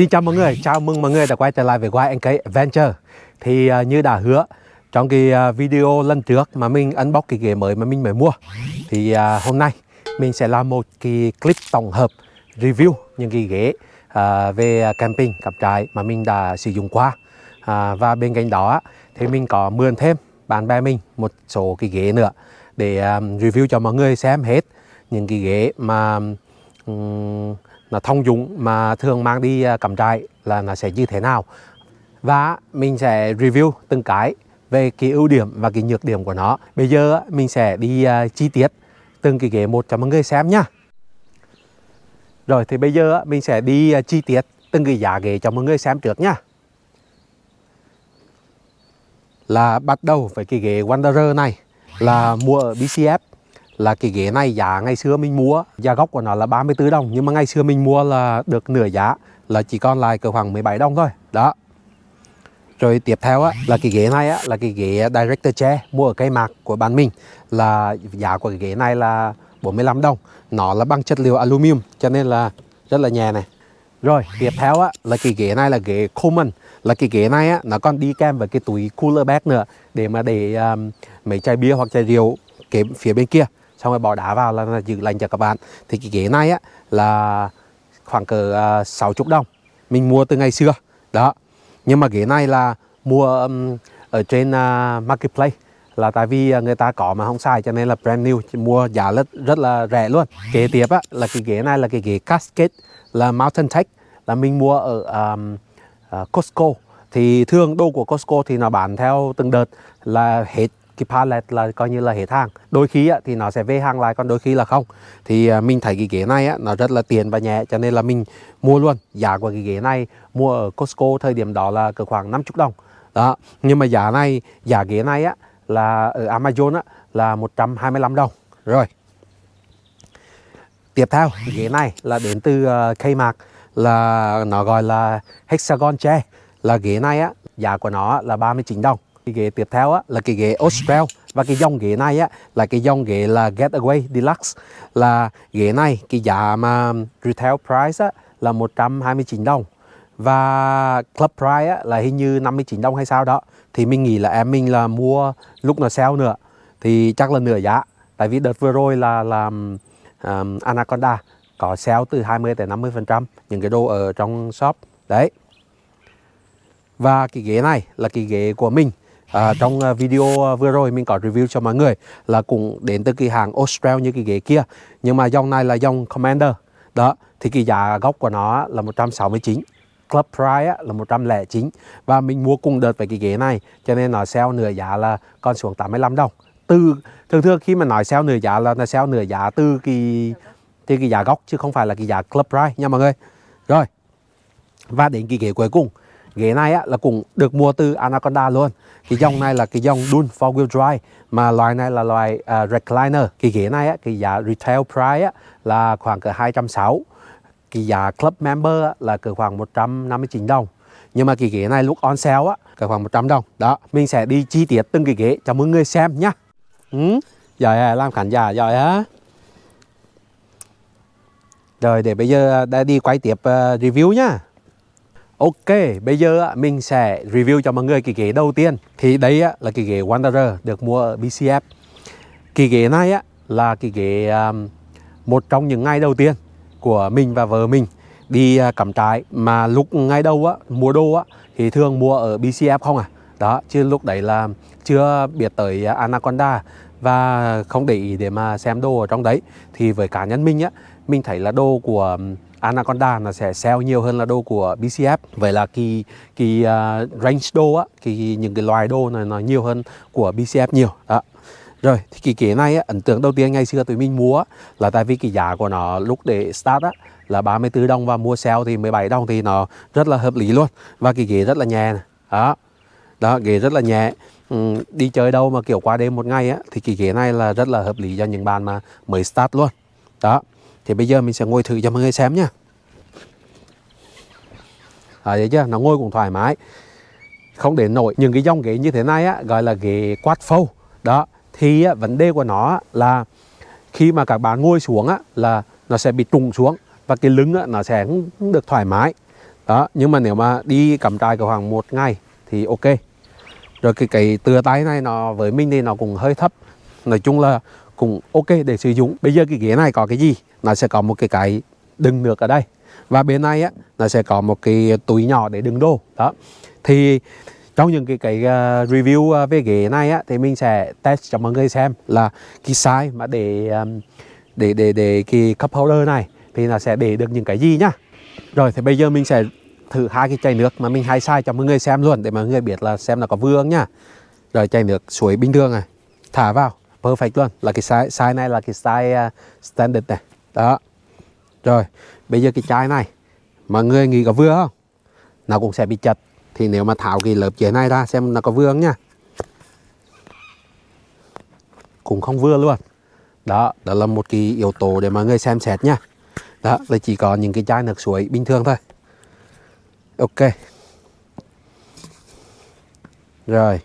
Xin chào mọi người, chào mừng mọi người đã quay trở lại với YNK Adventure. Thì uh, như đã hứa trong cái uh, video lần trước mà mình unbox cái ghế mới mà mình mới mua Thì uh, hôm nay mình sẽ làm một cái clip tổng hợp review những cái ghế uh, về camping cắm trại mà mình đã sử dụng qua. Uh, Và bên cạnh đó thì mình có mượn thêm bạn bè mình một số cái ghế nữa để um, review cho mọi người xem hết những cái ghế mà um, nó thông dụng mà thường mang đi à, cắm trại là nó sẽ như thế nào. Và mình sẽ review từng cái về cái ưu điểm và cái nhược điểm của nó. Bây giờ à, mình sẽ đi à, chi tiết từng cái ghế một cho mọi người xem nhá rồi, thì bây giờ mình sẽ đi chi tiết từng cái giá ghế cho mọi người xem trước nhá là bắt đầu với cái ghế Wanderer này, là mua ở BCF là cái ghế này giá ngày xưa mình mua giá gốc của nó là 34 đồng nhưng mà ngày xưa mình mua là được nửa giá là chỉ còn lại cỡ khoảng 17 đồng thôi. Đó. Rồi tiếp theo á, là cái ghế này á, là cái ghế Director Chair mua ở cây mạc của bạn mình là giá của cái ghế này là 45 đồng. Nó là bằng chất liệu aluminum cho nên là rất là nhẹ này. Rồi tiếp theo á, là cái ghế này là ghế Coleman. Là cái ghế này á, nó còn đi kèm với cái túi cooler bag nữa để mà để um, mấy chai bia hoặc chai rượu cái phía bên kia xong rồi bỏ đá vào là, là giữ lạnh cho các bạn. Thì cái ghế này á là khoảng cỡ à, uh, 60 đồng. Mình mua từ ngày xưa. Đó. Nhưng mà ghế này là mua um, ở trên uh, marketplace. Là tại vì à, người ta có mà không xài cho nên là brand new mua giá rất rất là rẻ luôn. Kế tiếp á là cái ghế này là cái ghế cascade là mountain tech. Là mình mua ở um, uh, Costco. Thì thường đồ của Costco thì nó bán theo từng đợt là hết cái pallet là coi như là hết hàng. Đôi khi á, thì nó sẽ về hàng lại còn đôi khi là không. Thì à, mình thấy cái ghế này á, nó rất là tiền và nhẹ cho nên là mình mua luôn. Giá của cái ghế này mua ở Costco thời điểm đó là cỡ khoảng 50 đồng. Đó nhưng mà giá này giá ghế này á là ở Amazon á là 125 đồng. Rồi. Tiếp theo ghế này là đến từ uh, Kmart là nó gọi là Hexagon chair. Là ghế này á giá của nó là 39 đồng cái ghế tiếp theo á, là cái ghế Austral và cái dòng ghế này á, là cái dòng ghế là Getaway Deluxe. Là ghế này cái giá mà retail price á, là 129 đồng. Và club price á, là hình như 59 đồng hay sao đó. Thì mình nghĩ là em mình là mua lúc nó sale nữa. Thì chắc là nửa giá. Tại vì đợt vừa rồi là làm um, Anaconda. Có sale từ 20 tới 50 phần trăm. Những cái đồ ở trong shop. Đấy. Và cái ghế này là cái ghế của mình à, trong à, video à, vừa rồi mình có review cho mọi người là cũng đến từ cái hàng Austral như cái ghế kia nhưng mà dòng này là dòng Commander. Đó thì cái giá gốc của nó là 169 Club Price là 109 và mình mua cùng đợt với cái ghế này cho nên nó sale nửa giá là còn xuống 85 đồng. Từ thường thường khi mà nói sale nửa giá là nó sale nửa giá từ cái từ cái giá gốc chứ không phải là cái giá Club Price nha mọi người. Rồi và đến cái ghế cuối cùng ghế này á, là cũng được mua từ Anaconda luôn. Cái dòng này là cái dòng Dune four wheel drive mà loại này là loại uh, recliner. Cái ghế này á, cái giá retail price á, là khoảng cỡ 260 cái giá club member á, là cỡ khoảng 159 đồng. Nhưng mà cái ghế này lúc on sale á cỡ khoảng 100 đồng. Đó mình sẽ đi chi tiết từng cái ghế cho mọi người xem nhá. Ừ? giỏi à, làm khán giả giỏi á rồi để bây giờ à, đã đi quay tiếp uh, review nhá. Ok, bây giờ mình sẽ review cho mọi người cái ghế đầu tiên. Thì đây là cái ghế Wanderer được mua ở BCF Cái ghế này là cái ghế um, một trong những ngày đầu tiên của mình và vợ mình đi à, cắm trại. Mà lúc ngày đầu á, mua đồ á, thì thường mua ở BCF không à? Đó, chứ lúc đấy là chưa biết tới Anaconda. Và không để ý để mà xem đồ ở trong đấy. Thì với cá nhân mình á, mình thấy là đồ của um, Anaconda nó sẽ sell nhiều hơn là đô của BCF vậy là cái cái uh, range đô á cái những cái loài đô này nó nhiều hơn của BCF nhiều. Đó. Rồi thì cái kế này á, ấn tượng đầu tiên ngày xưa tụi mình mua là tại vì cái giá của nó lúc để start á là 34 đồng và mua sale thì 17 đồng thì nó rất là hợp lý luôn. Và cái ghế rất là nhẹ này. đó. Đó ghế rất là nhẹ. Ừ, đi chơi đâu mà kiểu qua đêm một ngày á thì cái ghế này là rất là hợp lý cho những bạn mà mới start luôn. Đó thì bây giờ mình sẽ ngồi thử cho mọi người xem nhá. À, thấy chưa nó ngồi cũng thoải mái. Không để nổi. Những cái dòng ghế như thế này á gọi là ghế quát phâu. Đó thì á, vấn đề của nó là khi mà các bạn ngồi xuống á là nó sẽ bị trùng xuống và cái lưng á, nó sẽ không được thoải mái. Đó nhưng mà nếu mà đi cắm trại cả khoảng một ngày thì ok. Rồi cái cái tựa tay này nó với mình thì nó cũng hơi thấp. Nói chung là cũng ok để sử dụng. Bây giờ cái ghế này có cái gì? Nó sẽ có một cái cái đựng nước ở đây. Và bên này á nó sẽ có một cái túi nhỏ để đựng đồ. Đó. Thì trong những cái cái uh, review uh, về ghế này á thì mình sẽ test cho mọi người xem là cái size mà để um, để để để cái cup holder này thì nó sẽ để được những cái gì nhá. Rồi thì bây giờ mình sẽ thử hai cái chai nước mà mình hay sai cho mọi người xem luôn để mọi người biết là xem là có vương nhá. Rồi chai nước suối bình thường này thả vào perfect luôn. Là cái size, size này là cái size uh, standard này đó. Rồi, bây giờ cái chai này mọi người nghĩ có vừa không? Nó cũng sẽ bị chật. Thì nếu mà tháo cái lớp dưới này ra, xem nó có vừa không nha. Cũng không vừa luôn. Đó đó là một cái yếu tố để mọi người xem xét nha. Đó, là chỉ có những cái chai nước suối bình thường thôi. Ok. Rồi.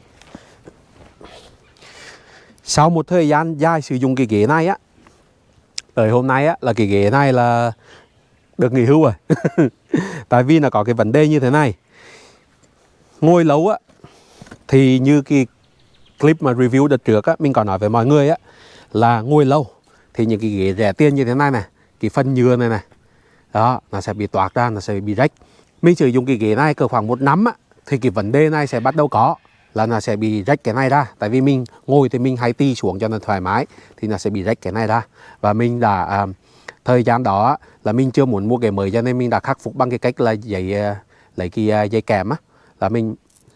Sau một thời gian dài sử dụng cái ghế này á tới hôm nay á, là cái ghế này là được nghỉ hưu rồi. Tại vì nó có cái vấn đề như thế này. Ngồi lâu á, thì như cái clip mà review đợt trước á, mình có nói với mọi người á, là ngồi lâu thì những cái ghế rẻ tiền như thế này này cái phần nhựa này này đó, nó sẽ bị toạc ra, nó sẽ bị rách. Mình sử dụng cái ghế này cỡ khoảng một năm á, thì cái vấn đề này sẽ bắt đầu có là nó sẽ bị rách cái này ra. Tại vì mình ngồi thì mình hay ti xuống cho nó thoải mái thì nó sẽ bị rách cái này ra. Và mình đã à, thời gian đó là mình chưa muốn mua cái mới cho nên mình đã khắc phục bằng cái cách là giấy à, lấy cái à, dây kèm á là mình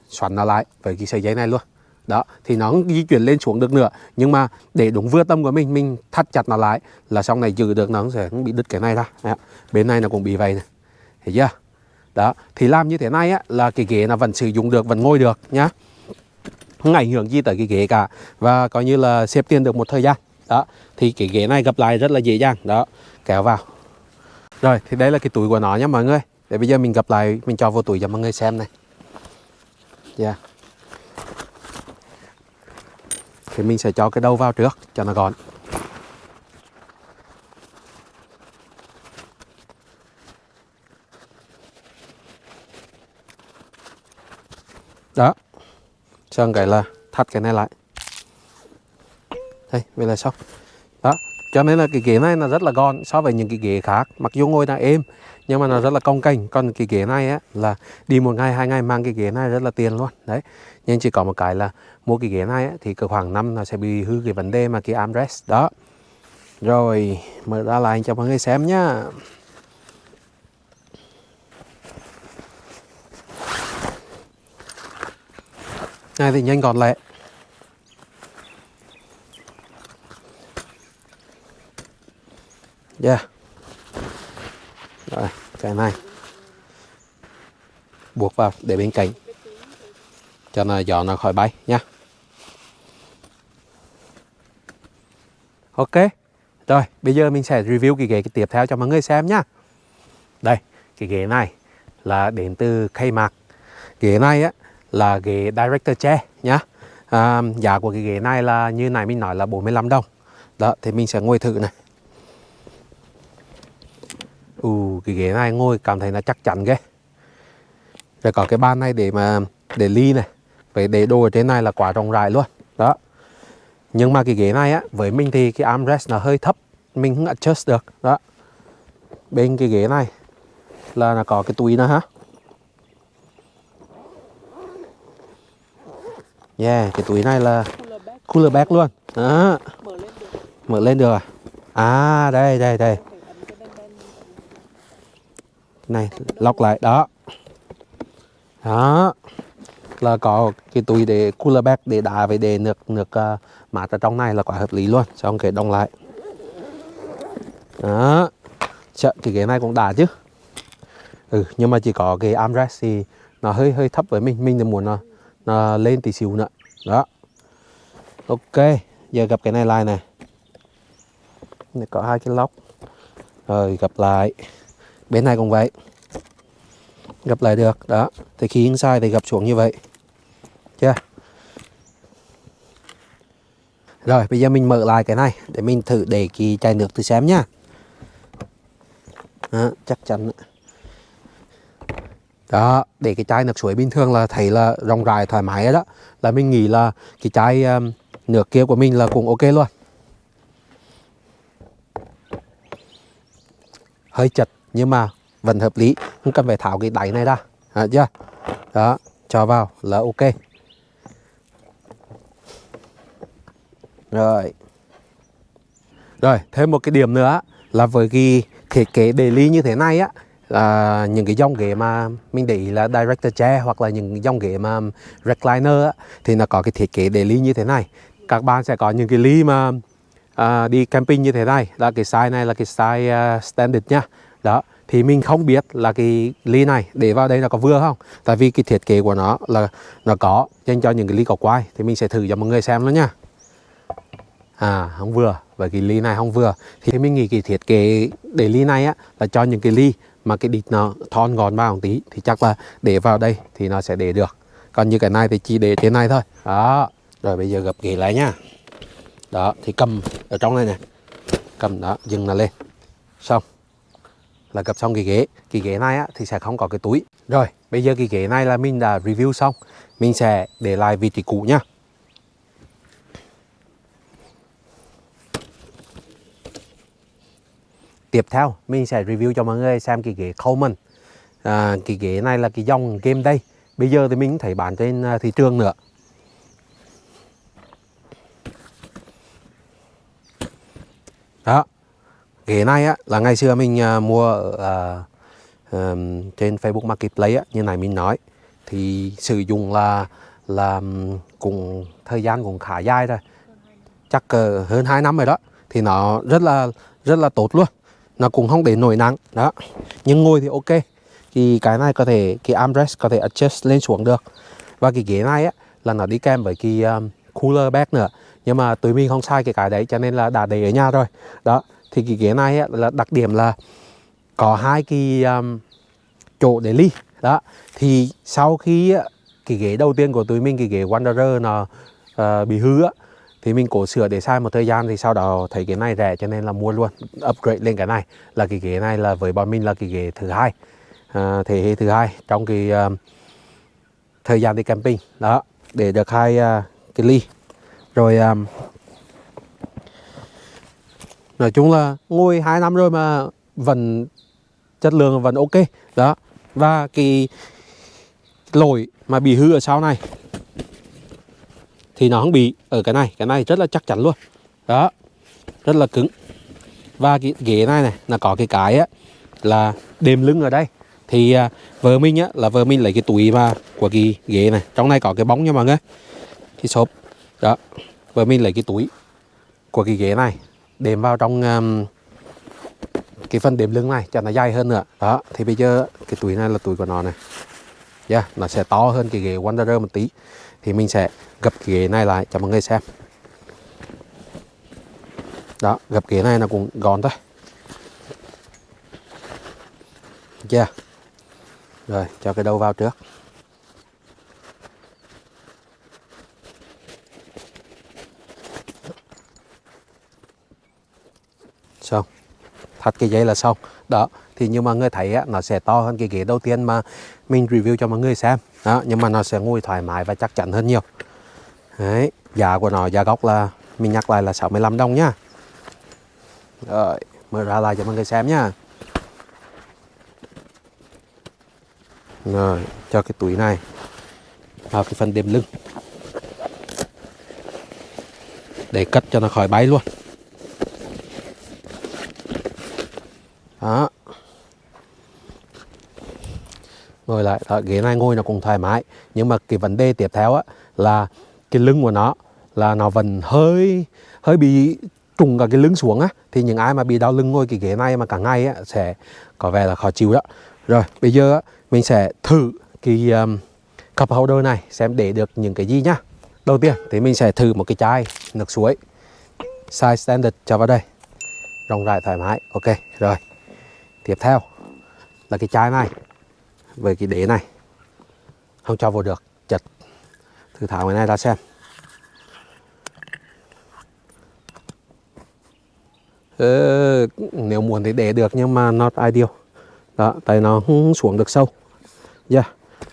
xoắn nó lại với cái sợi dây này luôn. Đó thì nó di chuyển lên xuống được nữa. Nhưng mà để đúng vừa tâm của mình mình thắt chặt nó lại là sau này giữ được nó sẽ không bị đứt cái này ra. Đó. bên này nó cũng bị vậy này thấy chưa? Đó thì làm như thế này á là cái ghế nó vẫn sử dụng được vẫn ngồi được nhá không ảnh hưởng gì tới cái ghế cả. Và coi như là xếp tiền được một thời gian. Đó, thì cái ghế này gặp lại rất là dễ dàng. Đó, kéo vào. Rồi, thì đây là cái túi của nó nhé mọi người. Để bây giờ mình gặp lại, mình cho vô túi cho mọi người xem này. Yeah. thì mình sẽ cho cái đầu vào trước, cho nó gọn đó xong cái là thắt cái này lại. Đây vậy là xong đó cho nên là cái ghế này là rất là gọn so với những cái ghế khác. Mặc dù ngồi là êm nhưng mà nó rất là cong cành. Còn cái ghế này á là đi một ngày hai ngày mang cái ghế này rất là tiền luôn. Đấy nhưng chỉ có một cái là mua cái ghế này á, thì cứ khoảng năm nó sẽ bị hư cái vấn đề mà cái armrest. Đó. Rồi mở ra lại cho mọi người xem nhá. Ngay thì nhanh gọn lẹ yeah. Rồi cái này. Buộc vào để bên cạnh. Cho nó gió nó khỏi bay nha ok. Rồi, bây giờ mình sẽ review cái ghế tiếp theo cho mọi người xem nhá. Đây, cái ghế này là đến từ Kmart ghế này á là ghế director chair nhá. À, giá của cái ghế này là như này mình nói là 45 đồng. Đó thì mình sẽ ngồi thử này. Ừ, cái ghế này ngồi cảm thấy là chắc chắn ghê. Rồi có cái bàn này để mà để ly này. Phải để đồ ở trên này là quá rộng rãi luôn. Đó. Nhưng mà cái ghế này á với mình thì cái armrest nó hơi thấp. Mình không adjust được. Đó. Bên cái ghế này là nó có cái túi nữa ha. Yeah, cái túi này là cooler bag luôn. Đó. Mở lên được. Mở lên được à? À, đây, đây, đây. Này, lọc lại. Đó. Đó. Là có cái túi để cooler bag để đá với để nước nước uh, mát ở trong này là quá hợp lý luôn. Xong cái đông lại. Đó. Chợ, cái ghế này cũng đá chứ. Ừ, nhưng mà chỉ có cái armrest thì nó hơi hơi thấp với mình. Mình thì muốn nó à, lên tí xíu nữa. Đó. Ok giờ gặp cái này lại này. Này có hai cái lóc. Rồi gặp lại. Bên này cũng vậy. Gặp lại được đó. Thì khi inside thì gặp xuống như vậy. Chưa? Rồi bây giờ mình mở lại cái này để mình thử để kỳ chai nước thử xem nhá. Đó, chắc chắn đó để cái chai nước suối bình thường là thấy là rộng rãi thoải mái đó. Là mình nghĩ là cái chai um, nước kia của mình là cũng ok luôn. Hơi chật nhưng mà vẫn hợp lý. Không cần phải tháo cái đáy này ra. À, chưa? Đó cho vào là ok. Rồi. Rồi thêm một cái điểm nữa là với cái thiết kế đề ly như thế này á là những cái dòng ghế mà mình để ý là director chair hoặc là những dòng ghế mà recliner á, thì nó có cái thiết kế để ly như thế này. Các bạn sẽ có những cái ly mà à, đi camping như thế này. Là cái size này là cái size uh, standard nha. Đó thì mình không biết là cái ly này để vào đây là có vừa không. Tại vì cái thiết kế của nó là nó có dành cho những cái ly có quai thì mình sẽ thử cho mọi người xem nó nha. À không vừa. Và cái ly này không vừa. Thì mình nghĩ cái thiết kế để ly này á là cho những cái ly mà cái đít nó thon gọn vào một tí thì chắc là để vào đây thì nó sẽ để được. Còn như cái này thì chỉ để trên này thôi. Đó rồi bây giờ gập ghế lại nha đó thì cầm ở trong này nè. Cầm đó dừng nó lên. Xong là gập xong cái ghế. Cái ghế này á, thì sẽ không có cái túi. Rồi bây giờ cái ghế này là mình đã review xong. Mình sẽ để lại vị trí cũ nhá. Tiếp theo mình sẽ review cho mọi người xem cái ghế Coleman. À, cái ghế này là cái dòng game đây bây giờ thì mình thấy bán trên à, thị trường nữa. Đó ghế này á là ngày xưa mình à, mua ở uh, um, trên Facebook Marketplace á, như này mình nói. Thì sử dụng là là cùng thời gian cũng khá dài rồi. Chắc uh, hơn 2 năm rồi đó. Thì nó rất là rất là tốt luôn nó cũng không để nổi nắng. Đó. Nhưng ngồi thì ok. Thì cái này có thể cái armrest có thể adjust lên xuống được. Và cái ghế này á là nó đi kèm với cái um, cooler bag nữa. Nhưng mà tụi mình không sai cái cái đấy cho nên là đã để ở nhà rồi. Đó. Thì cái ghế này á, là đặc điểm là có hai cái um, chỗ để ly. Đó. Thì sau khi á, cái ghế đầu tiên của tụi mình cái ghế Wanderer nó uh, bị hư á thì mình cố sửa để sai một thời gian thì sau đó thấy cái này rẻ cho nên là mua luôn upgrade lên cái này. Là cái ghế này là với bọn mình là cái ghế thứ hai. À, thế hệ thứ hai trong cái uh, thời gian đi camping. Đó để được hai uh, cái ly. Rồi um, nói chung là ngồi hai năm rồi mà vẫn chất lượng vẫn ok. Đó và cái lỗi mà bị hư ở sau này thì nó không bị ở cái này. Cái này rất là chắc chắn luôn. Đó rất là cứng. Và cái ghế này này là có cái cái á là đệm lưng ở đây. Thì à, vợ mình á là vợ mình lấy cái túi mà của cái ghế này. Trong này có cái bóng nha mọi người. Cái xốp. Đó vợ mình lấy cái túi của cái ghế này đệm vào trong um, cái phần đệm lưng này cho nó dài hơn nữa. Đó thì bây giờ cái túi này là túi của nó này. Yeah, nó sẽ to hơn cái ghế Wanderer một tí thì mình sẽ gập cái ghế này lại cho mọi người xem. Đó gập ghế này là cũng gọn thôi. Chưa yeah. rồi cho cái đầu vào trước. Xong. Thắt cái dây là xong. Đó thì nhưng mà người thấy á, nó sẽ to hơn cái ghế đầu tiên mà mình review cho mọi người xem. Đó, nhưng mà nó sẽ ngồi thoải mái và chắc chắn hơn nhiều. Đấy, giá của nó, giá gốc là, mình nhắc lại là 65 đồng nhá rồi, mở ra lại cho mọi người xem nhá rồi, cho cái túi này vào cái phần đệm lưng. Để cất cho nó khỏi bay luôn. Lại. Đó, ghế này ngồi nó cũng thoải mái. Nhưng mà cái vấn đề tiếp theo á là cái lưng của nó là nó vẫn hơi hơi bị trùng cả cái lưng xuống á. Thì những ai mà bị đau lưng ngồi cái ghế này mà cả ngày á sẽ có vẻ là khó chịu đó. Rồi bây giờ á, mình sẽ thử cái um, cup holder này xem để được những cái gì nhá. Đầu tiên thì mình sẽ thử một cái chai nước suối. Size standard cho vào đây. Rộng rãi thoải mái. Ok rồi. Tiếp theo là cái chai này về cái đế này. Không cho vào được chật. Thử tháo cái này ra xem. Ừ, nếu muốn thì để được nhưng mà not ideal. Đó tại nó không xuống được sâu. Yeah.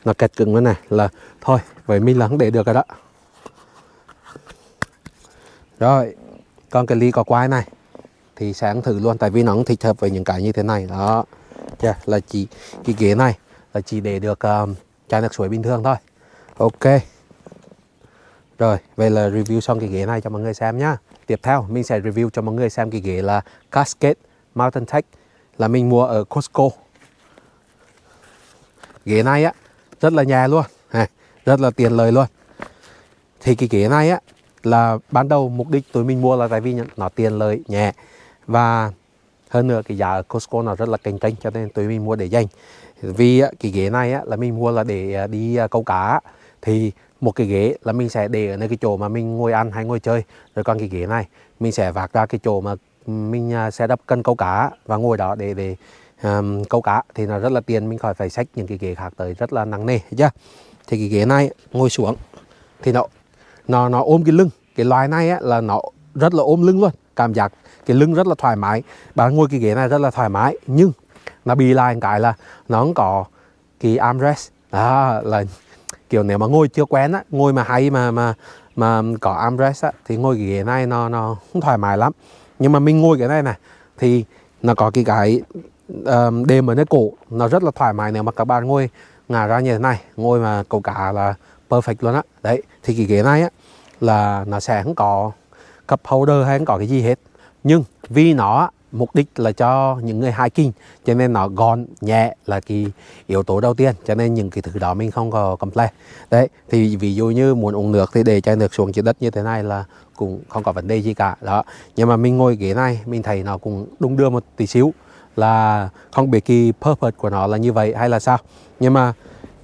nó kẹt cứng cái này. Là thôi vậy mình là không để được rồi đó. Rồi còn cái ly có quai này thì sáng thử luôn tại vì nó cũng thích hợp với những cái như thế này. Đó. Yeah, là chỉ cái ghế này là chỉ để được um, chai nước suối bình thường thôi. Ok. Rồi vậy là review xong cái ghế này cho mọi người xem nhá. Tiếp theo mình sẽ review cho mọi người xem cái ghế là Cascade Mountain Tech là mình mua ở Costco. Ghế này á rất là nhẹ luôn. Rất là tiền lời luôn. Thì cái ghế này á là ban đầu mục đích tụi mình mua là tại vì nó tiền lời nhẹ. Và hơn nữa cái giá ở Costco nó rất là cạnh tranh cho nên tụi mình mua để dành vì cái ghế này á, là mình mua là để à, đi à, câu cá. Thì một cái ghế là mình sẽ để ở nơi cái chỗ mà mình ngồi ăn hay ngồi chơi. Rồi còn cái ghế này mình sẽ vạc ra cái chỗ mà mình à, sẽ đắp cân câu cá và ngồi đó để để um, câu cá. Thì nó rất là tiền mình khỏi phải xách những cái ghế khác tới rất là nặng nề chưa? Thì cái ghế này ngồi xuống thì nó nó nó ôm cái lưng. Cái loài này á, là nó rất là ôm lưng luôn. Cảm giác cái lưng rất là thoải mái. Bạn ngồi cái ghế này rất là thoải mái nhưng nó bị lại cái là nó không có cái armrest. Đó là kiểu nếu mà ngồi chưa quen á ngồi mà hay mà mà mà có armrest á thì ngồi cái ghế này nó nó không thoải mái lắm. Nhưng mà mình ngồi cái này này thì nó có cái cái um, đệm ở nơi cổ nó rất là thoải mái nếu mà các bạn ngồi ngả ra như thế này. Ngồi mà cầu cả là perfect luôn á. Đấy thì cái ghế này á là nó sẽ không có cup holder hay không có cái gì hết. Nhưng vì nó mục đích là cho những người hiking. Cho nên nó gọn nhẹ là cái yếu tố đầu tiên. Cho nên những cái thứ đó mình không có complain. Đấy thì ví dụ như muốn uống nước thì để chai nước xuống dưới đất như thế này là cũng không có vấn đề gì cả. Đó. Nhưng mà mình ngồi ghế này mình thấy nó cũng đung đưa một tí xíu là không biết cái purpose của nó là như vậy hay là sao. Nhưng mà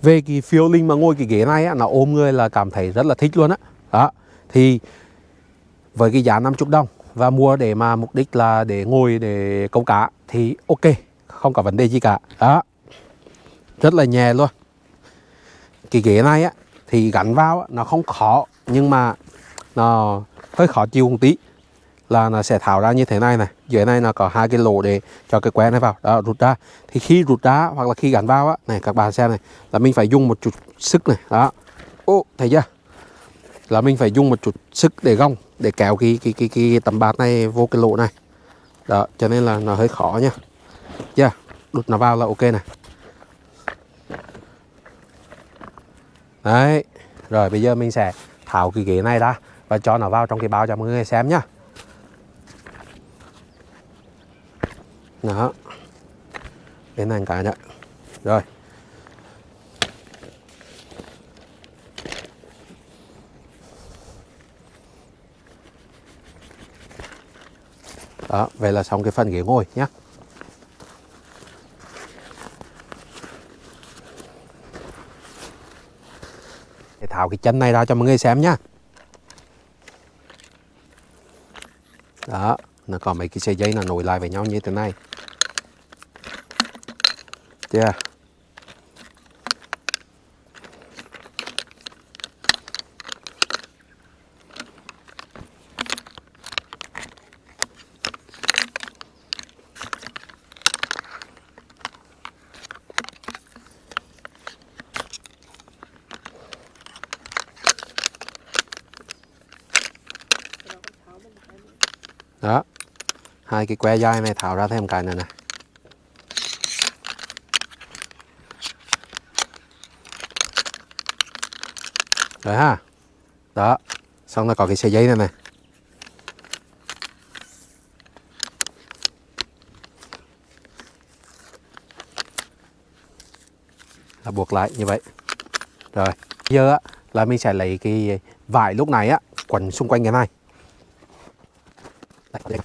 về cái feeling mà ngồi cái ghế này á, nó ôm người là cảm thấy rất là thích luôn á. Đó. đó thì với cái giá 50 đồng và mua để mà mục đích là để ngồi để câu cá thì ok không có vấn đề gì cả. Đó. Rất là nhẹ luôn. Cái ghế này á thì gắn vào á, nó không khó nhưng mà nó hơi khó chịu một tí là nó sẽ tháo ra như thế này này. Dưới này nó có hai cái lỗ để cho cái que này vào. Đó rút ra. Thì khi rút ra hoặc là khi gắn vào á này các bạn xem này là mình phải dùng một chút sức này. Đó. Ô thấy chưa? Là mình phải dùng một chút sức để gông để kéo cái cái cái, cái tấm bạt này vô cái lỗ này. Đó cho nên là nó hơi khó nha chưa dạ, yeah, đút nó vào là ok này. Đấy rồi bây giờ mình sẽ tháo cái ghế này ra và cho nó vào trong cái bao cho mọi người xem nhá. Đó. Đến này cả nhá. Rồi. Đó, vậy là xong cái phần ghế ngồi nhé để tháo cái chân này ra cho mọi người xem nhá. Đó, nó có mấy cái sợi dây nó nối lại với nhau như thế này. Chưa? yeah. đó hai cái que dai này tháo ra thêm cái này nè. Rồi ha. Đó. Xong là có cái sợi dây này này là buộc lại như vậy. Rồi. Giờ á, là mình sẽ lấy cái vải lúc này á quấn xung quanh cái này đây,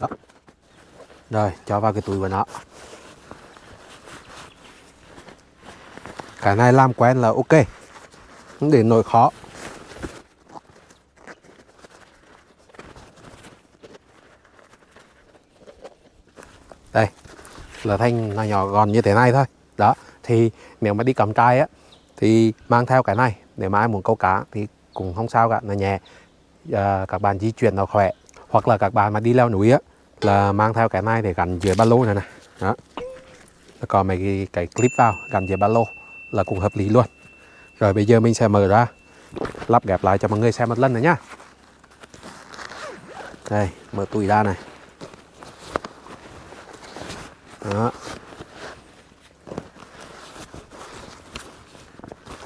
Đó. Rồi, cho vào cái túi của nó. Cái này làm quen là ok. Không để nổi khó. Đây, là thanh là nhỏ gọn như thế này thôi. Đó, thì nếu mà đi cắm trai á thì mang theo cái này để mà ai muốn câu cá thì cũng không sao cả nó nhẹ à, các bạn di chuyển nó khỏe hoặc là các bạn mà đi leo núi á là mang theo cái này để gắn dưới ba lô này này đó. Rồi còn mấy cái, cái clip vào gắn dưới ba lô là cũng hợp lý luôn. Rồi bây giờ mình sẽ mở ra lắp ghép lại cho mọi người xem một lần nữa nhá. Đây mở túi ra này. Đó.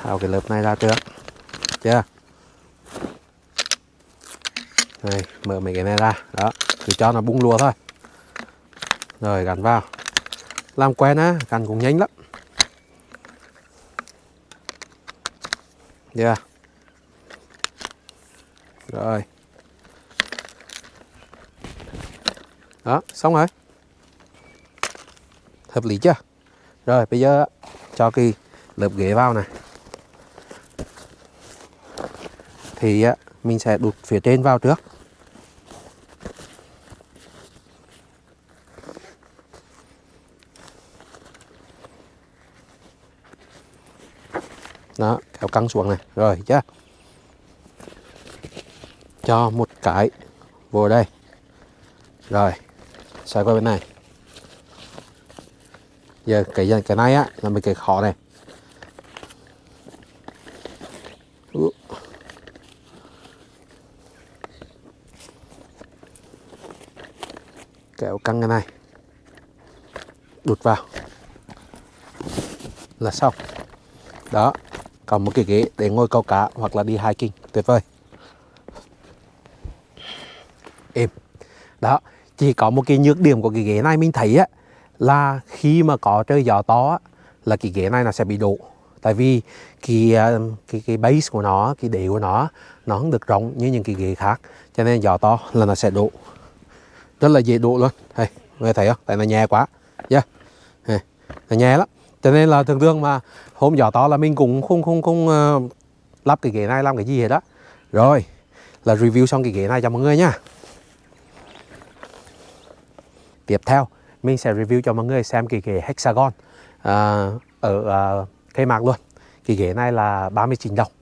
Tháo cái lớp này ra trước. Chưa? Đây mở mấy cái này ra. Đó cứ cho nó bung lùa thôi. Rồi, gắn vào. Làm quen á, gắn cũng nhanh lắm. Yeah rồi. Đó, xong rồi. Hợp lý chưa? Rồi, bây giờ cho cái lớp ghế vào này. Thì mình sẽ đụt phía trên vào trước. Đó kéo căng xuống này. Rồi, chưa? Cho một cái. Vô đây. Rồi, xoay qua bên này. Giờ cái cái này á, là mình cái khó này. Kéo căng cái này. Đụt vào. Là xong. Đó còn một cái ghế để ngồi câu cá hoặc là đi hiking. Tuyệt vời. Êm. Đó chỉ có một cái nhược điểm của cái ghế này mình thấy á là khi mà có trời gió to á, là cái ghế này nó sẽ bị đổ. Tại vì cái ờ, cái cái base của nó cái đế của nó nó không được rộng như những cái ghế khác. Cho nên gió to là nó sẽ đổ. Rất là dễ đổ luôn. Hey, người thấy không? Tại nó nhẹ quá. Yeah. nó nhẹ lắm cho nên là thường thường mà hôm gió to là mình cũng không không không uh, lắp cái ghế này làm cái gì hết đó rồi là review xong cái ghế này cho mọi người nha. Tiếp theo mình sẽ review cho mọi người xem cái ghế hexagon uh, ở ờ, uh, cây mạc luôn. Cái ghế này là 39 đồng.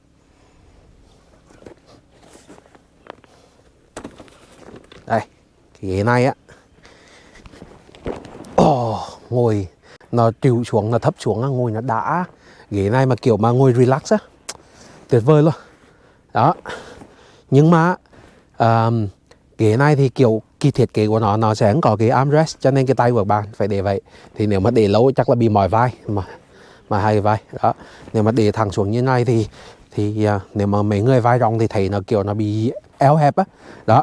Đây cái ghế này á. Oh, ngồi nó chịu xuống nó thấp xuống ngồi nó đã. Ghế này mà kiểu mà ngồi relax á tuyệt vời luôn. Đó. Nhưng mà um, ghế này thì kiểu kỳ thiết kế của nó nó sẽ không có cái armrest cho nên cái tay của bạn phải để vậy. Thì nếu mà để lâu chắc là bị mỏi vai mà mà hai vai. Đó. Nếu mà để thẳng xuống như này thì thì uh, nếu mà mấy người vai rộng thì thấy nó kiểu nó bị eo hẹp á. Đó.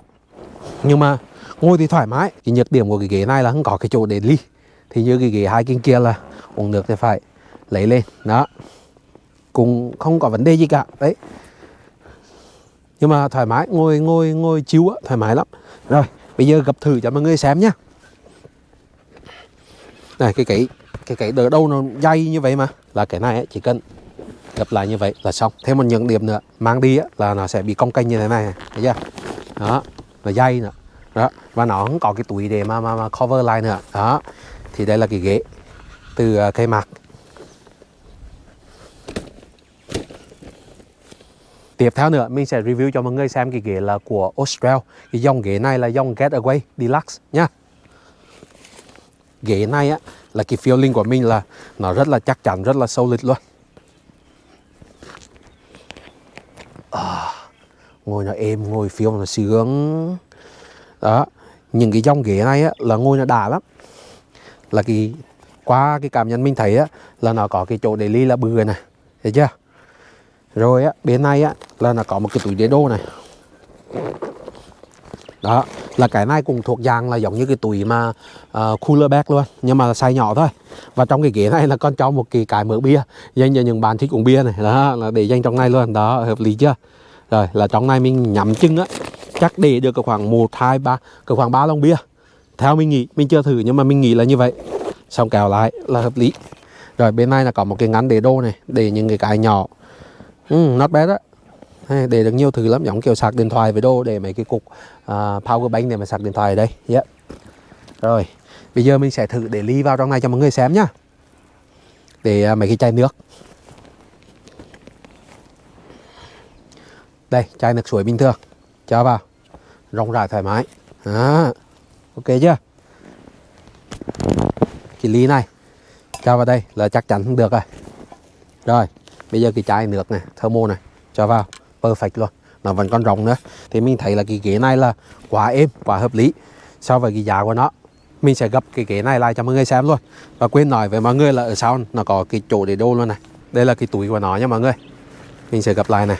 Nhưng mà ngồi thì thoải mái. Cái nhược điểm của cái ghế này là không có cái chỗ để ly thì như cái ghế hai kinh kia là uống nước thì phải lấy lên. Đó. Cũng không có vấn đề gì cả. Đấy. Nhưng mà thoải mái ngồi ngồi ngồi chiếu á thoải mái lắm. Rồi bây giờ gập thử cho mọi người xem nhá. Này cái cái cái cái đỡ đâu nó dây như vậy mà. Là cái này ấy, chỉ cần gập lại như vậy là xong. Thêm một những điểm nữa mang đi ấy, là nó sẽ bị cong kênh như thế này. Thấy chưa? Đó là dây nữa. Đó và nó không có cái túi để mà mà, mà cover lại nữa. Đó thì đây là cái ghế từ à, cây mạc. Tiếp theo nữa mình sẽ review cho mọi người xem cái ghế là của Austral. Cái dòng ghế này là dòng Getaway Deluxe nhá Ghế này á là cái feeling của mình là nó rất là chắc chắn, rất là solid luôn. À, Ngồi nó êm, ngồi feel nó sướng. Đó Những cái dòng ghế này á là ngồi nó đã lắm. Là cái qua cái cảm nhận mình thấy á là nó có cái chỗ để ly là bừa này thấy chưa? Rồi á bên này á là nó có một cái túi đế đô này. Đó là cái này cũng thuộc dạng là giống như cái túi mà uh, cooler bag luôn nhưng mà size nhỏ thôi. Và trong cái ghế này là con cho một cái cái mở bia dành cho những bạn thích uống bia này. Đó là để dành trong này luôn đó hợp lý chưa? Rồi là trong này mình nhắm chân á chắc để được khoảng một hai ba cỡ khoảng ba lon bia theo mình nghĩ mình chưa thử nhưng mà mình nghĩ là như vậy. Xong kèo lại là hợp lý. Rồi bên này là có một cái ngắn để đô này để những cái cái nhỏ. Ừ, not bad á. Để được nhiều thứ lắm giống kiểu sạc điện thoại với đô để mấy cái cục uh, power bank để mà sạc điện thoại ở đây. Yeah. rồi bây giờ mình sẽ thử để ly vào trong này cho mọi người xem nhá. Để uh, mấy cái chai nước. Đây chai nước suối bình thường. Cho vào. Rộng rãi thoải mái. Đó ok chưa? Cái ly này, cho vào đây là chắc chắn không được rồi. Rồi, bây giờ cái chai nước này, thermo này, cho vào. Perfect luôn, nó vẫn còn rộng nữa. Thì mình thấy là cái ghế này là quá êm, quá hợp lý so với cái giá của nó. Mình sẽ gấp cái ghế này lại cho mọi người xem luôn. Và quên nói với mọi người là ở sau nó có cái chỗ để đô luôn này. Đây là cái túi của nó nha mọi người. Mình sẽ gấp lại này.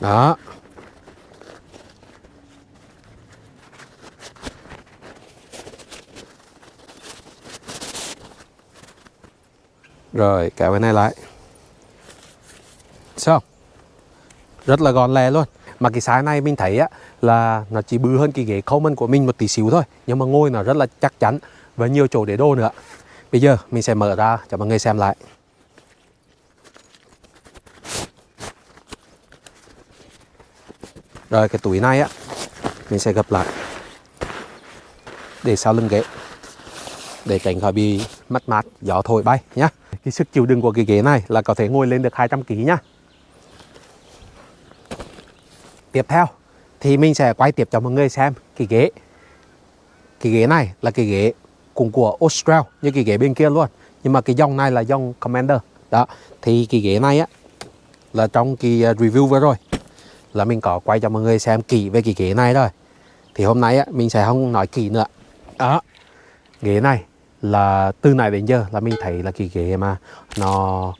Đó. Rồi kéo cái này lại. Xong rất là gọn lè luôn. Mà cái size này mình thấy á, là nó chỉ bự hơn cái ghế Coleman của mình một tí xíu thôi. Nhưng mà ngồi nó rất là chắc chắn và nhiều chỗ để đồ nữa. Bây giờ mình sẽ mở ra cho mọi người xem lại. Rồi, cái túi này á, mình sẽ gập lại. Để sau lưng ghế. Để tránh khỏi bị mất mát, gió thổi bay nhé cái sức chịu đựng của cái ghế này là có thể ngồi lên được 200 kg nhá. Tiếp theo, thì mình sẽ quay tiếp cho mọi người xem cái ghế. Cái ghế này là cái ghế cùng của Austral như cái ghế bên kia luôn. Nhưng mà cái dòng này là dòng Commander. Đó, thì cái ghế này á, là trong cái à, review vừa rồi, là mình có quay cho mọi người xem kỹ về cái ghế này rồi. Thì hôm nay á, mình sẽ không nói kỹ nữa. Đó, ghế này là từ này đến giờ là mình thấy là cái ghế mà nó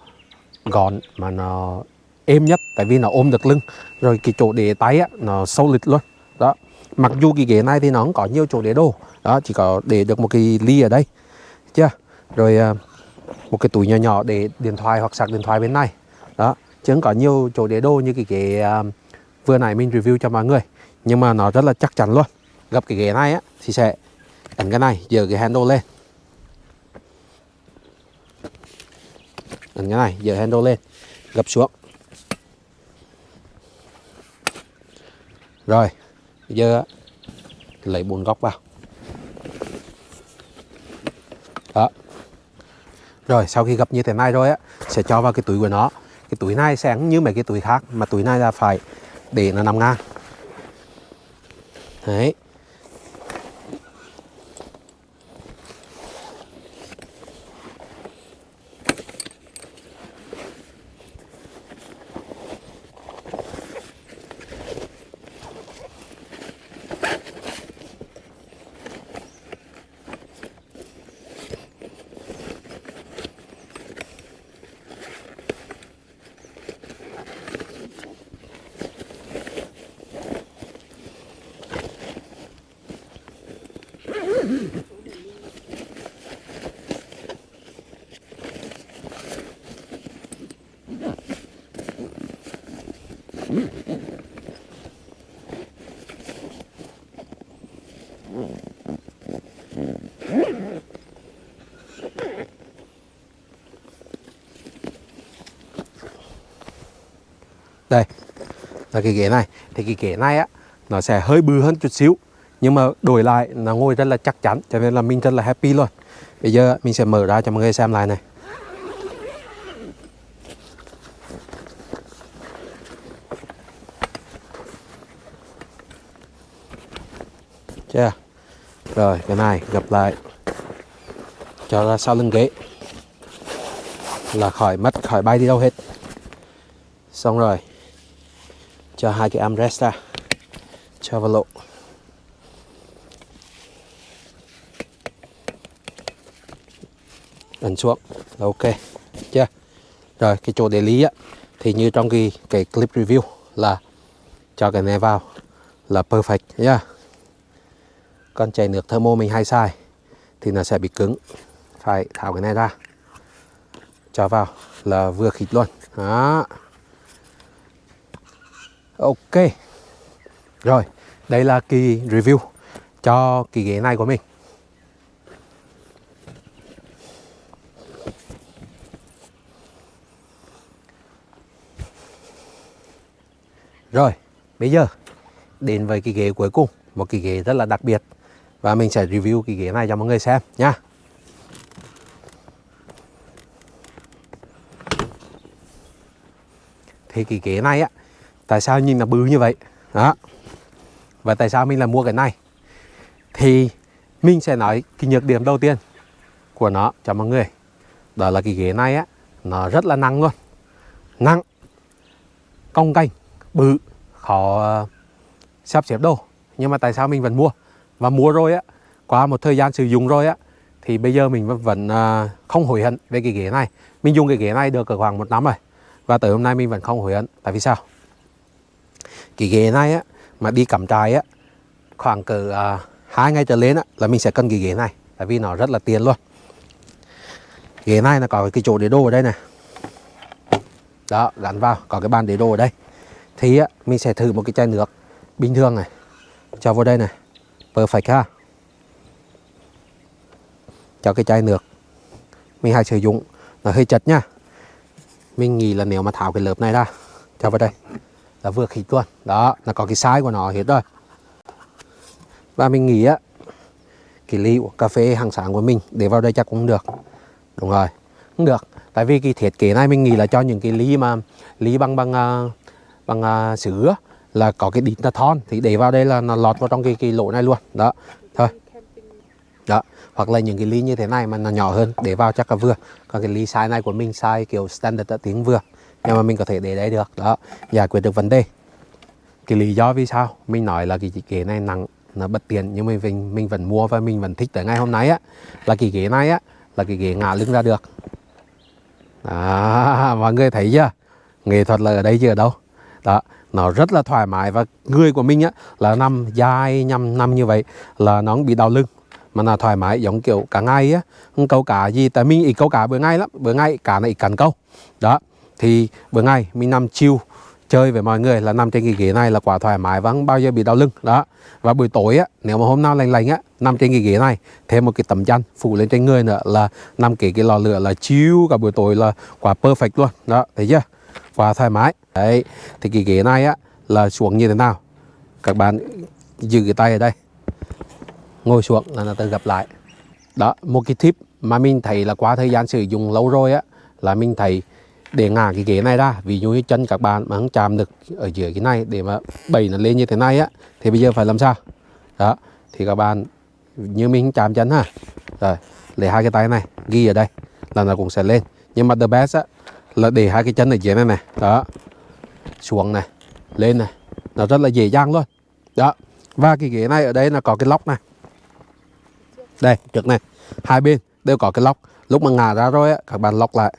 gọn, mà nó êm nhất, tại vì nó ôm được lưng. Rồi cái chỗ để tay á, nó sâu lịch luôn. Đó. Mặc dù cái ghế này thì nó không có nhiều chỗ để đồ đó, chỉ có để được một cái ly ở đây. Chưa? Rồi à, một cái túi nhỏ nhỏ để điện thoại hoặc sạc điện thoại bên này. Đó, chứ không có nhiều chỗ để đồ như cái ghế à, vừa nãy mình review cho mọi người. Nhưng mà nó rất là chắc chắn luôn. Gặp cái ghế này á, thì sẽ ấn cái này, giờ cái handle lên. Ấn ngay, này giờ handle lên. Gập xuống. Rồi bây giờ lấy bốn góc vào. Đó. Rồi sau khi gập như thế này rồi á sẽ cho vào cái túi của nó. Cái túi này sẽ như mấy cái túi khác mà túi này là phải để nó nằm ngang. Đấy. Cái ghế này. Thì cái ghế này á, nó sẽ hơi bự hơn chút xíu, nhưng mà đổi lại nó ngồi rất là chắc chắn, cho nên là mình rất là happy luôn. Bây giờ mình sẽ mở ra cho mọi người xem lại này. Chưa rồi, cái này gập lại. Cho ra sau lưng ghế. Là khỏi mất, khỏi bay đi đâu hết. Xong rồi cho hai cái armrest ra. Cho vào lộ ấn xuống. Là ok. Chưa? Rồi, cái chỗ để lý á, thì như trong cái cái clip review là cho cái này vào là perfect, nhá. Còn chảy nước thermo mình hay sai thì nó sẽ bị cứng. Phải tháo cái này ra. Cho vào là vừa khít luôn. Đó ok. Rồi đây là kỳ review cho kỳ ghế này của mình. Rồi, bây giờ đến với cái ghế cuối cùng, một cái ghế rất là đặc biệt. Và mình sẽ review cái ghế này cho mọi người xem nha. Thì cái ghế này á, tại sao nhìn là bự như vậy? Đó. Và tại sao mình là mua cái này? thì mình sẽ nói cái nhược điểm đầu tiên của nó cho mọi người. Đó là cái ghế này á, nó rất là nặng luôn. Nặng, cong canh bự, khó ờ, sắp xếp đồ. Nhưng mà tại sao mình vẫn mua? Và mua rồi á, qua một thời gian sử dụng rồi á, thì bây giờ mình vẫn ờ, không hối hận về cái ghế này. Mình dùng cái ghế này được khoảng một năm rồi, và tới hôm nay mình vẫn không hối hận. Tại vì sao? Cái ghế này á mà đi cắm trại á khoảng cỡ uh, hai ngày trở lên á là mình sẽ cần cái ghế này tại vì nó rất là tiền luôn. Ghế này là có cái chỗ để đồ ở đây này. Đó gắn vào có cái bàn để đồ ở đây. Thì á, mình sẽ thử một cái chai nước bình thường này cho vào đây này. Perfect ha. Cho cái chai nước mình hay sử dụng nó hơi chật nha. Mình nghĩ là nếu mà tháo cái lớp này ra cho vào đây là vừa khít luôn đó, là có cái size của nó hết rồi. Và mình nghĩ á, cái ly cà phê hàng sáng của mình để vào đây chắc cũng được. Đúng rồi, cũng được. Tại vì cái thiết kế này mình nghĩ là cho những cái ly mà, ly bằng bằng à, bằng à, sứ là có cái đít là thon. Thì để vào đây là nó lọt vào trong cái cái lỗ này luôn. Đó, thôi. Đó, hoặc là những cái ly như thế này mà nó nhỏ hơn, để vào chắc là vừa. Còn cái ly size này của mình, size kiểu standard tiếng vừa nhưng mà mình có thể để đấy được đó giải quyết được vấn đề. Cái lý do vì sao? Mình nói là cái ghế này nặng nó bất tiện nhưng mà mình mình vẫn mua và mình vẫn thích tới ngày hôm nay á. Là cái ghế này á là cái ghế ngả lưng ra được. À, mọi người thấy chưa? Nghệ thuật là ở đây chứ ở đâu? Đó nó rất là thoải mái và người của mình á là nằm dài nhằm nằm như vậy là nó không bị đau lưng mà là thoải mái giống kiểu cả ngày á. Không câu cả gì tại mình ít câu cả bữa ngay lắm. Bữa ngay cả này ít cắn câu. Đó thì bữa ngày mình nằm chiêu chơi với mọi người là nằm trên cái ghế này là quá thoải mái và không bao giờ bị đau lưng, đó. Và buổi tối á, nếu mà hôm nào lành lành á, nằm trên cái ghế này, thêm một cái tấm chăn phủ lên trên người nữa là nằm kể cái lò lửa là chiêu cả buổi tối là quá perfect luôn, đó, thấy chưa? Quá thoải mái. Đấy, thì cái ghế này á là xuống như thế nào? Các bạn giữ cái tay ở đây. Ngồi xuống là nó tự gặp lại. Đó, một cái tip mà mình thấy là qua thời gian sử dụng lâu rồi á, là mình thấy để ngả cái ghế này ra, ví dụ như chân các bạn mà không chạm được ở dưới cái này để mà bày nó lên như thế này á, thì bây giờ phải làm sao? Đó, thì các bạn, như mình chạm chân ha. Rồi, lấy hai cái tay này, ghi ở đây, là nó cũng sẽ lên. Nhưng mà the best á, là để hai cái chân ở dưới này này, đó, xuống này, lên này, nó rất là dễ dàng luôn. Đó, và cái ghế này ở đây là có cái lóc này. Đây, trước này, hai bên đều có cái lóc. Lúc mà ngả ra rồi á, các bạn lóc lại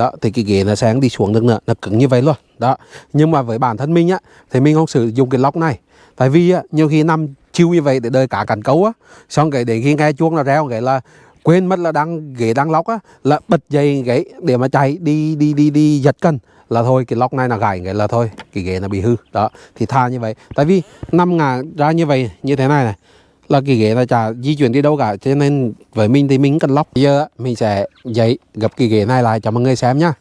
đó, thì cái ghế nó sẽ đi xuống được nữa, nó cứng như vậy luôn. Đó, nhưng mà với bản thân mình á, thì mình không sử dụng cái lóc này. Tại vì á, nhiều khi nằm chiêu như vậy để đợi cả cắn cấu á. Xong cái để khi nghe chuông là reo, cái là quên mất là đang, ghế đang lóc á, là bật dây ghế để mà chạy đi đi đi đi giật cân. Là thôi, cái lóc này là gãy, cái là thôi, cái ghế nó bị hư. Đó, thì tha như vậy. Tại vì năm ngả ra như vậy, như thế này này là cái ghế là chả di chuyển đi đâu cả cho nên với mình thì mình cần lóc. Bây giờ mình sẽ dậy gập cái ghế này lại cho mọi người xem nhá.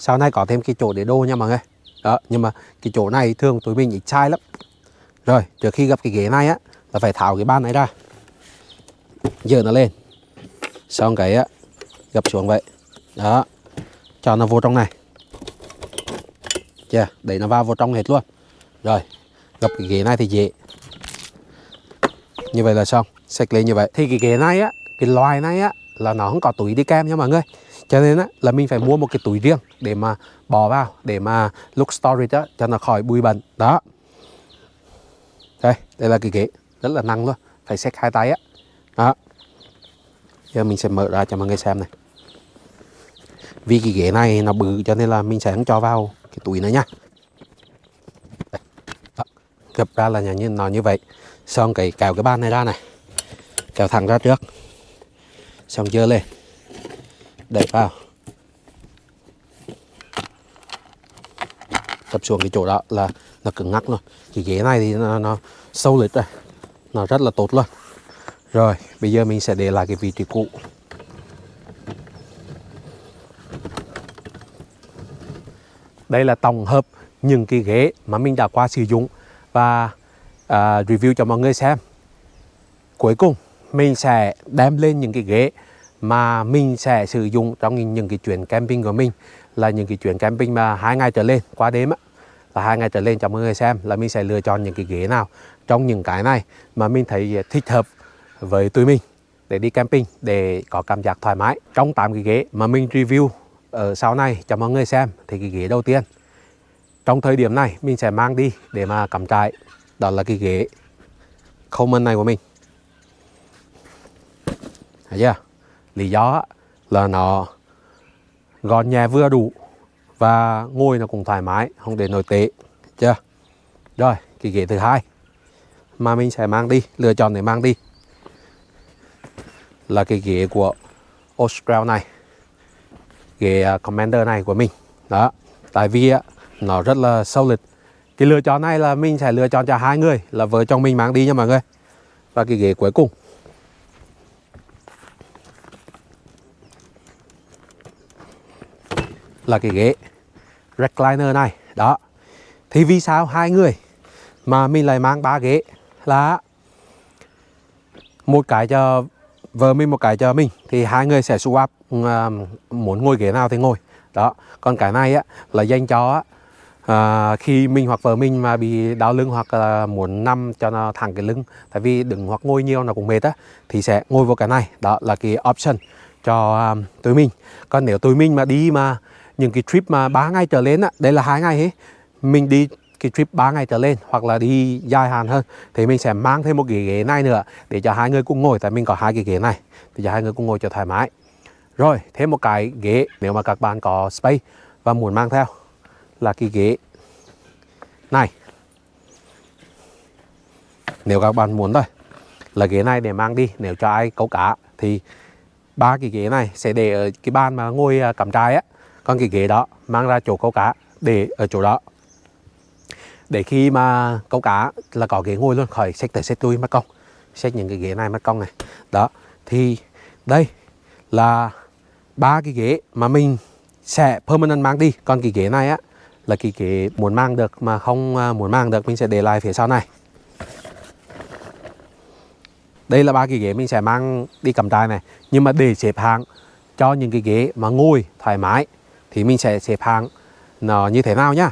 Sau này có thêm cái chỗ để đô nha mọi người. Đó, nhưng mà cái chỗ này thường tụi mình ít sai lắm. Rồi, trước khi gặp cái ghế này á, là phải tháo cái ban này ra. Dơ nó lên. Xong cái á gập xuống vậy. Đó, cho nó vô trong này chưa để nó vào vào trong hết luôn. Rồi, gập cái ghế này thì dễ. Như vậy là xong sạch lên như vậy. Thì cái ghế này á, cái loài này á, là nó không có túi đi kèm nha mọi người. Cho nên á, là mình phải mua một cái túi riêng để mà bỏ vào, để mà lúc storage á cho nó khỏi bụi bẩn. Đó. Đây đây là cái ghế, rất là nặng luôn. Phải xách hai tay á. Đó. Giờ mình sẽ mở ra cho mọi người xem này. Vì cái ghế này nó bự cho nên là mình sẽ không cho vào cái túi này nha gập ra là nhà như nó như vậy. Xong cái kéo cái bàn này ra này. Kéo thẳng ra trước. Xong dơ lên. Đẩy vào. Tập xuống cái chỗ đó là nó cứng ngắc luôn. Cái ghế này thì nó, nó sâu lịch rồi nó rất là tốt luôn. Rồi bây giờ mình sẽ để lại cái vị trí cũ. Đây là tổng hợp những cái ghế mà mình đã qua sử dụng. Và uh, review cho mọi người xem. Cuối cùng mình sẽ đem lên những cái ghế mà mình sẽ sử dụng trong những cái chuyến camping của mình. Là những cái chuyến camping mà hai ngày trở lên qua đêm á. Là hai ngày trở lên cho mọi người xem là mình sẽ lựa chọn những cái ghế nào trong những cái này mà mình thấy thích hợp với tụi mình để đi camping để có cảm giác thoải mái trong 8 cái ghế mà mình review ở sau này, cho mọi người xem thì cái ghế đầu tiên. Trong thời điểm này, mình sẽ mang đi để mà cắm trại. Đó là cái ghế common này của mình. Thấy chưa? Lý do là nó gọn nhẹ vừa đủ và ngồi nó cũng thoải mái, không để nổi tệ. Chưa? Rồi, cái ghế thứ hai mà mình sẽ mang đi, lựa chọn để mang đi là cái ghế của Austral này ghế à, Commander này của mình. Đó, tại vì à, nó rất là sâu lịch cái lựa chọn này là mình sẽ lựa chọn cho hai người, là vợ chồng mình mang đi nha mọi người. Và cái ghế cuối cùng. Là cái ghế recliner này. Đó, thì vì sao hai người mà mình lại mang ba ghế là một cái cho vợ mình một cái cho mình thì hai người sẽ swap uh, muốn ngồi ghế nào thì ngồi. Đó còn cái này á là dành cho uh, khi mình hoặc vợ mình mà bị đau lưng hoặc là muốn nằm cho nó thẳng cái lưng tại vì đứng hoặc ngồi nhiều nó cũng mệt á thì sẽ ngồi vào cái này. Đó là cái option cho um, tụi mình. Còn nếu tụi mình mà đi mà những cái trip mà 3 ngày trở lên á đây là hai ngày ấy mình đi cái trip 3 ngày trở lên hoặc là đi dài hạn hơn, thì mình sẽ mang thêm một cái ghế này nữa để cho hai người cùng ngồi, tại mình có hai cái ghế này thì cho hai người cùng ngồi cho thoải mái. Rồi, thêm một cái ghế nếu mà các bạn có space và muốn mang theo là cái ghế này. Nếu các bạn muốn thôi, là ghế này để mang đi, nếu cho ai câu cá thì ba cái ghế này sẽ để ở cái bàn mà ngồi à, cắm trại á. Còn cái ghế đó mang ra chỗ câu cá để ở chỗ đó để khi mà câu cá là có ghế ngồi luôn, khỏi xách tới xách lui mất công. Xách những cái ghế này mất công này. Đó, thì đây là ba cái ghế mà mình sẽ permanent mang đi. Còn cái ghế này á, là cái ghế muốn mang được mà không à, muốn mang được, mình sẽ để lại phía sau này. Đây là ba cái ghế mình sẽ mang đi cầm trại này. Nhưng mà để xếp hàng cho những cái ghế mà ngồi thoải mái, thì mình sẽ xếp hàng nó như thế nào nhá?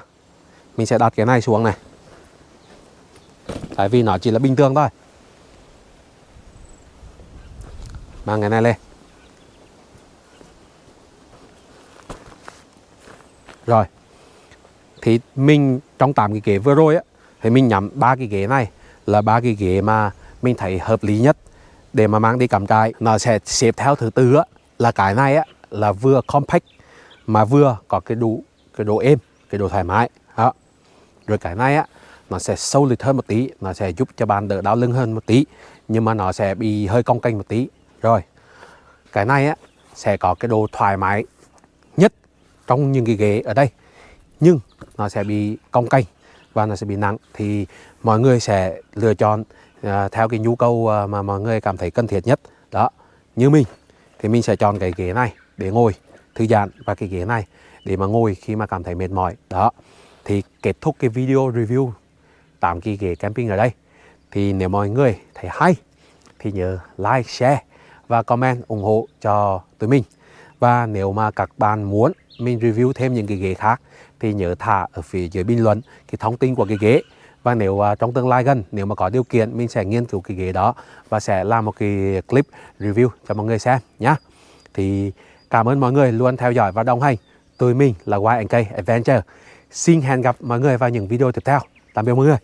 Mình sẽ đặt cái này xuống này. Tại vì nó chỉ là bình thường thôi. Mang cái này lên. Rồi. Thì mình, trong 8 cái ghế vừa rồi á, thì mình nhắm ba cái ghế này là ba cái ghế mà mình thấy hợp lý nhất để mà mang đi cắm trại. Nó sẽ xếp theo thứ tư á, là cái này á, là vừa compact, mà vừa có cái đủ cái độ êm, cái độ thoải mái rồi cái này á nó sẽ sâu lịch hơn một tí nó sẽ giúp cho bạn đỡ đau lưng hơn một tí nhưng mà nó sẽ bị hơi cong kênh một tí. Rồi cái này á sẽ có cái độ thoải mái nhất trong những cái ghế ở đây nhưng nó sẽ bị cong kênh và nó sẽ bị nặng. Thì mọi người sẽ lựa chọn uh, theo cái nhu cầu uh, mà mọi người cảm thấy cần thiết nhất. Đó như mình thì mình sẽ chọn cái ghế này để ngồi thư giãn và cái ghế này để mà ngồi khi mà cảm thấy mệt mỏi. Đó thì kết thúc cái video review tạm kỳ ghế camping ở đây. Thì nếu mọi người thấy hay thì nhớ like share và comment ủng hộ cho tụi mình. Và nếu mà các bạn muốn mình review thêm những cái ghế khác thì nhớ thả ở phía dưới bình luận cái thông tin của cái ghế. Và nếu uh, trong tương lai gần nếu mà có điều kiện mình sẽ nghiên cứu cái ghế đó và sẽ làm một cái clip review cho mọi người xem nhé thì cảm ơn mọi người luôn theo dõi và đồng hành. Tụi mình là YNK Adventure xin hẹn gặp mọi người vào những video tiếp theo. Tạm biệt mọi người.